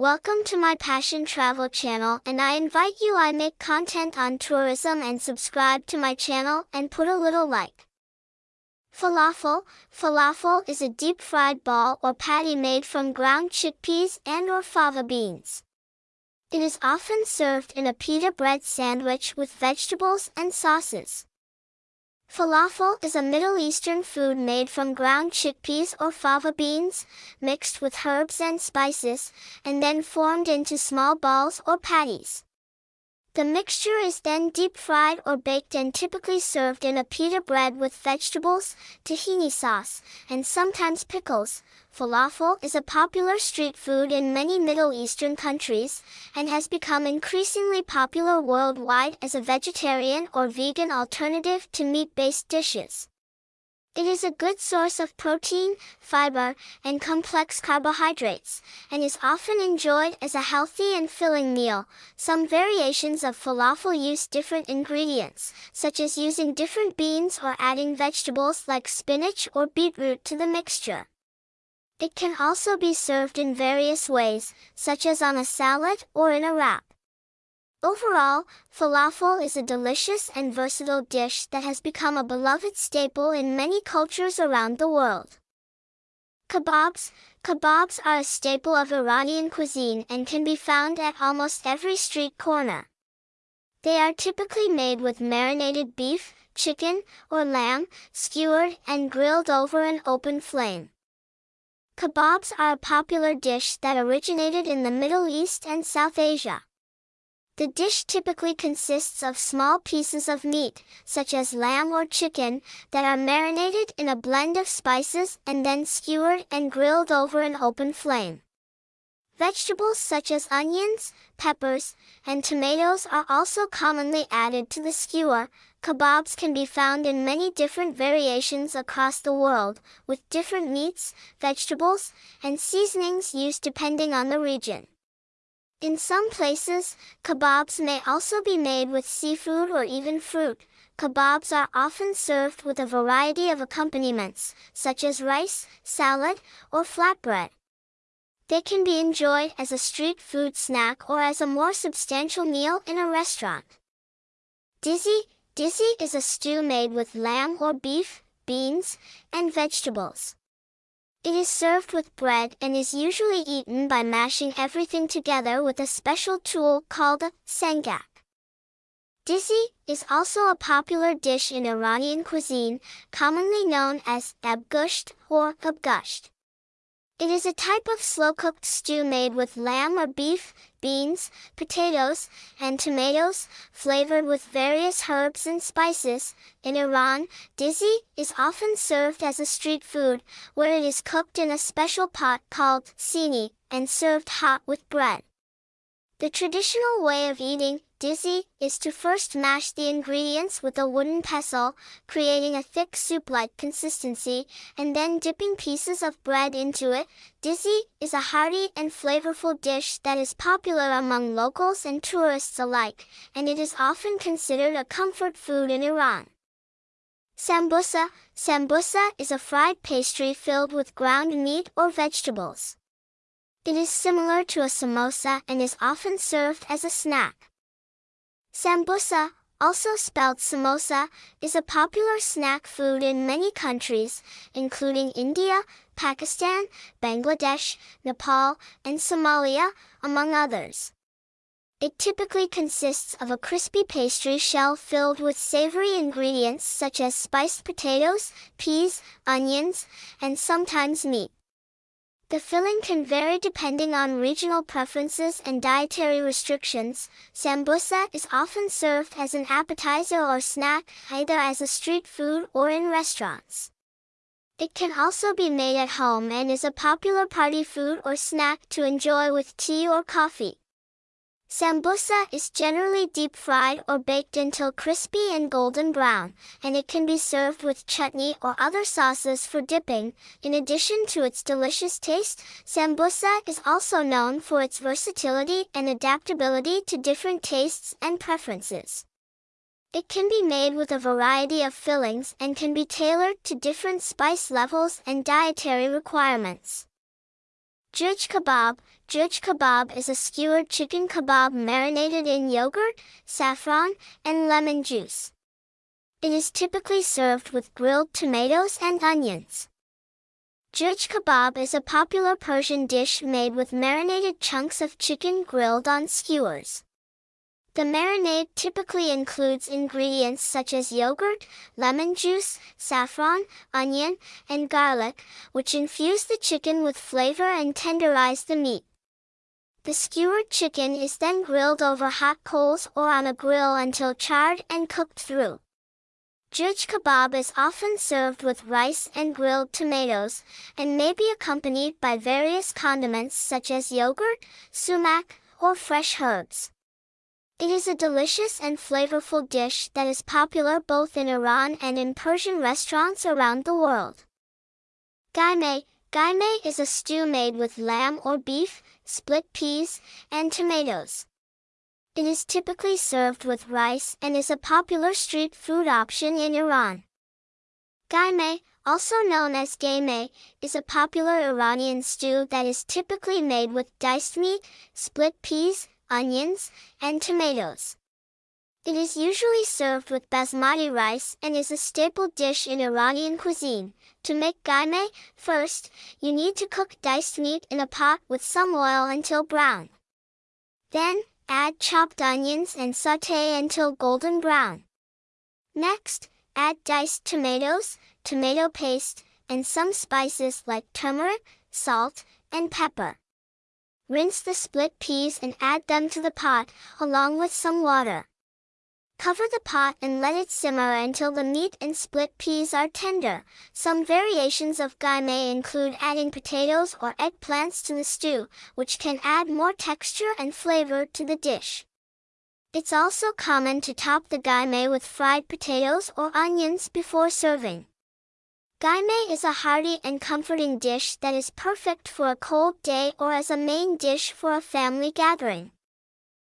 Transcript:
Welcome to my Passion Travel channel and I invite you I make content on tourism and subscribe to my channel and put a little like. Falafel Falafel is a deep-fried ball or patty made from ground chickpeas and or fava beans. It is often served in a pita bread sandwich with vegetables and sauces. Falafel is a Middle Eastern food made from ground chickpeas or fava beans, mixed with herbs and spices, and then formed into small balls or patties. The mixture is then deep fried or baked and typically served in a pita bread with vegetables, tahini sauce, and sometimes pickles, Falafel is a popular street food in many Middle Eastern countries, and has become increasingly popular worldwide as a vegetarian or vegan alternative to meat-based dishes. It is a good source of protein, fiber, and complex carbohydrates, and is often enjoyed as a healthy and filling meal. Some variations of falafel use different ingredients, such as using different beans or adding vegetables like spinach or beetroot to the mixture. It can also be served in various ways, such as on a salad or in a wrap. Overall, falafel is a delicious and versatile dish that has become a beloved staple in many cultures around the world. Kebabs Kebabs are a staple of Iranian cuisine and can be found at almost every street corner. They are typically made with marinated beef, chicken, or lamb, skewered and grilled over an open flame. Kebabs are a popular dish that originated in the Middle East and South Asia. The dish typically consists of small pieces of meat, such as lamb or chicken, that are marinated in a blend of spices and then skewered and grilled over an open flame. Vegetables such as onions, peppers, and tomatoes are also commonly added to the skewer. Kebabs can be found in many different variations across the world, with different meats, vegetables, and seasonings used depending on the region. In some places, kebabs may also be made with seafood or even fruit. Kebabs are often served with a variety of accompaniments, such as rice, salad, or flatbread. They can be enjoyed as a street food snack or as a more substantial meal in a restaurant. Dizi, dizi is a stew made with lamb or beef, beans, and vegetables. It is served with bread and is usually eaten by mashing everything together with a special tool called a sangak. Dizi is also a popular dish in Iranian cuisine, commonly known as abgusht or abgusht. It is a type of slow-cooked stew made with lamb or beef, beans, potatoes, and tomatoes, flavored with various herbs and spices. In Iran, dizi is often served as a street food, where it is cooked in a special pot called sini, and served hot with bread. The traditional way of eating Dizi is to first mash the ingredients with a wooden pestle, creating a thick soup-like consistency, and then dipping pieces of bread into it. Dizi is a hearty and flavorful dish that is popular among locals and tourists alike, and it is often considered a comfort food in Iran. Sambusa Sambusa is a fried pastry filled with ground meat or vegetables. It is similar to a samosa and is often served as a snack. Sambusa, also spelled samosa, is a popular snack food in many countries, including India, Pakistan, Bangladesh, Nepal, and Somalia, among others. It typically consists of a crispy pastry shell filled with savory ingredients such as spiced potatoes, peas, onions, and sometimes meat. The filling can vary depending on regional preferences and dietary restrictions. Sambusa is often served as an appetizer or snack, either as a street food or in restaurants. It can also be made at home and is a popular party food or snack to enjoy with tea or coffee. Sambusa is generally deep fried or baked until crispy and golden brown, and it can be served with chutney or other sauces for dipping. In addition to its delicious taste, sambusa is also known for its versatility and adaptability to different tastes and preferences. It can be made with a variety of fillings and can be tailored to different spice levels and dietary requirements. Jurj kebab. Jurj kebab is a skewered chicken kebab marinated in yogurt, saffron, and lemon juice. It is typically served with grilled tomatoes and onions. Jurj kebab is a popular Persian dish made with marinated chunks of chicken grilled on skewers. The marinade typically includes ingredients such as yogurt, lemon juice, saffron, onion, and garlic, which infuse the chicken with flavor and tenderize the meat. The skewered chicken is then grilled over hot coals or on a grill until charred and cooked through. Jurj kebab is often served with rice and grilled tomatoes, and may be accompanied by various condiments such as yogurt, sumac, or fresh herbs. It is a delicious and flavorful dish that is popular both in Iran and in Persian restaurants around the world. Gaime Gaime is a stew made with lamb or beef, split peas, and tomatoes. It is typically served with rice and is a popular street food option in Iran. Gaime, also known as gaime, is a popular Iranian stew that is typically made with diced meat, split peas, onions, and tomatoes. It is usually served with basmati rice and is a staple dish in Iranian cuisine. To make gaime, first, you need to cook diced meat in a pot with some oil until brown. Then, add chopped onions and saute until golden brown. Next, add diced tomatoes, tomato paste, and some spices like turmeric, salt, and pepper. Rinse the split peas and add them to the pot, along with some water. Cover the pot and let it simmer until the meat and split peas are tender. Some variations of gaime include adding potatoes or eggplants to the stew, which can add more texture and flavor to the dish. It's also common to top the gaime with fried potatoes or onions before serving. Gaime is a hearty and comforting dish that is perfect for a cold day or as a main dish for a family gathering.